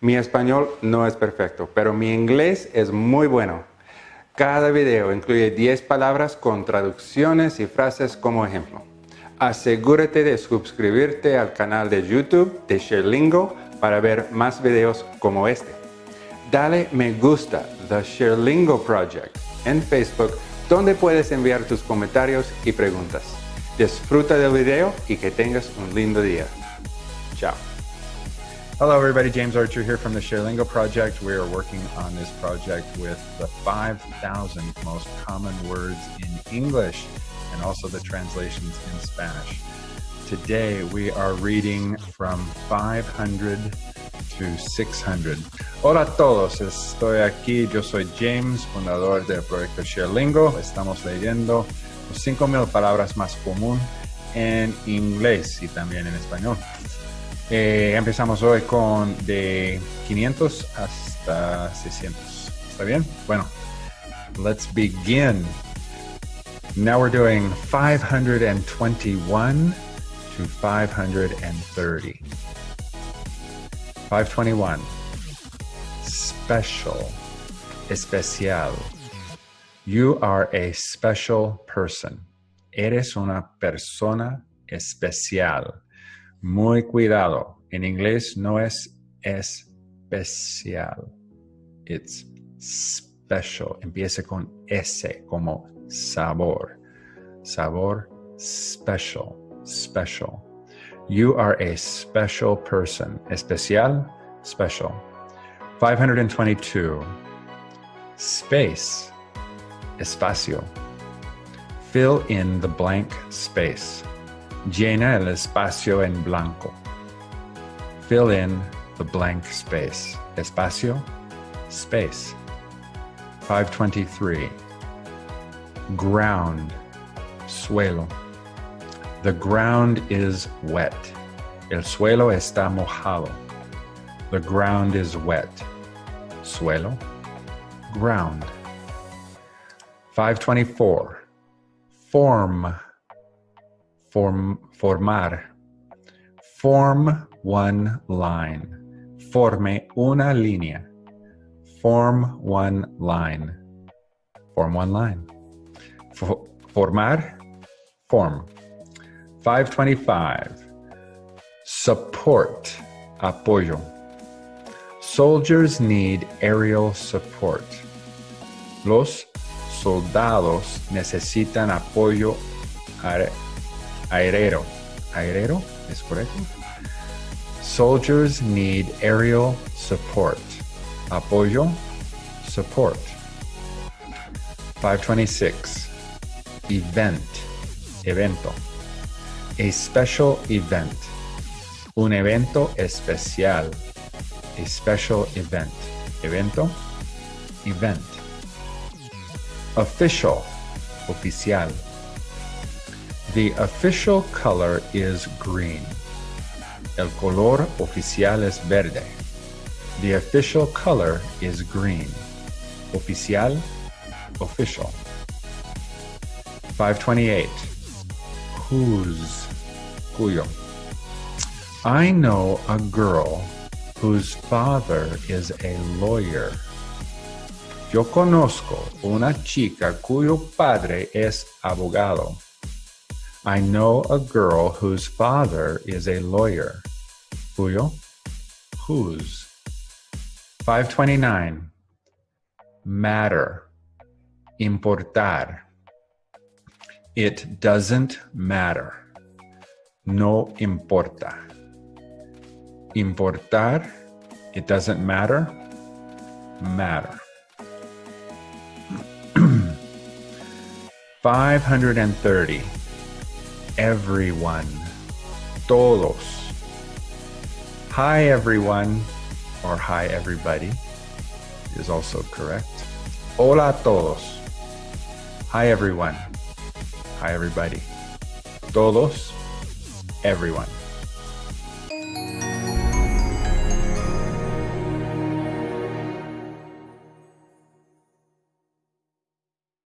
Mi español no es perfecto, pero mi inglés es muy bueno. Cada video incluye 10 palabras con traducciones y frases como ejemplo. Asegúrate de suscribirte al canal de YouTube de ShareLingo para ver más videos como este. Dale me gusta The ShareLingo Project en Facebook donde puedes enviar tus comentarios y preguntas. Disfruta del video y que tengas un lindo día. Chao. Hello everybody, James Archer here from the ShareLingo project. We are working on this project with the 5,000 most common words in English and also the translations in Spanish. Today we are reading from 500 to 600. Hola a todos, estoy aquí, yo soy James, fundador del proyecto ShareLingo. Estamos leyendo los 5.000 palabras más común en inglés y también en español. Eh, empezamos hoy con de 500 hasta 600. ¿Está bien? Bueno, let's begin. Now we're doing 521 to 530. 521. Special. Especial. You are a special person. Eres una persona especial. Muy cuidado. En inglés no es especial. It's special. Empieza con S como sabor. Sabor special. Special. You are a special person. Especial, special. 522. Space. Espacio. Fill in the blank space. Llena el espacio en blanco. Fill in the blank space. Espacio, space. 523. Ground, suelo. The ground is wet. El suelo está mojado. The ground is wet. Suelo, ground. 524. Form form, formar. Form one line. Forme una línea. Form one line. Form one line. For, formar, form. 525. Support, apoyo. Soldiers need aerial support. Los soldados necesitan apoyo. Aéreo, ¿es correcto? Soldiers need aerial support. Apoyo, support. 526. Event, evento. A special event. Un evento especial. A special event. Evento, event. Official, oficial. The official color is green. El color oficial es verde. The official color is green. Oficial, official. 528. Whose, cuyo. I know a girl whose father is a lawyer. Yo conozco una chica cuyo padre es abogado. I know a girl whose father is a lawyer. Cuyo? Whose? 529. Matter. Importar. It doesn't matter. No importa. Importar. It doesn't matter. Matter. 530 everyone, todos. Hi everyone, or hi everybody is also correct. Hola todos. Hi everyone. Hi everybody. Todos, everyone.